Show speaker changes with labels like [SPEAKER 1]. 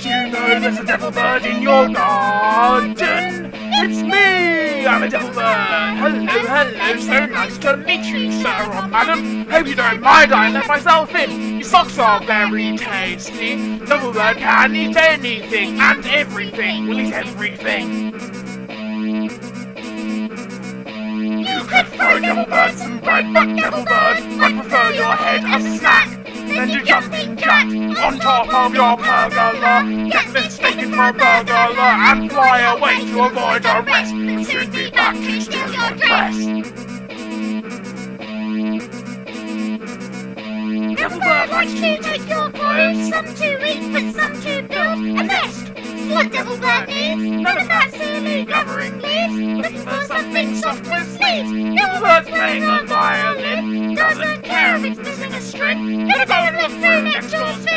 [SPEAKER 1] know there's a devil bird in your garden. It's me, I'm a devil bird. Hello, hello, so nice to meet you, sir or madam. Hope you don't mind I let myself in. Your socks are very tasty. Devil bird can eat anything and everything. Will eat everything. You could throw devil bird some bread, but devil bird, I prefer your head as a snack. Then you jumping jack on top of your pergola. Get mistaken for a burglar and fly away to avoid arrest. Soon be back to steal your dress.
[SPEAKER 2] Devil bird likes to take your clothes, some to eat, but some to build a nest. What devil bird needs, none of that silly gathering leaves. Looking for something soft with sleeves. Devil bird's playing a violin, doesn't care if it's missing a string. Gonna go and look through next to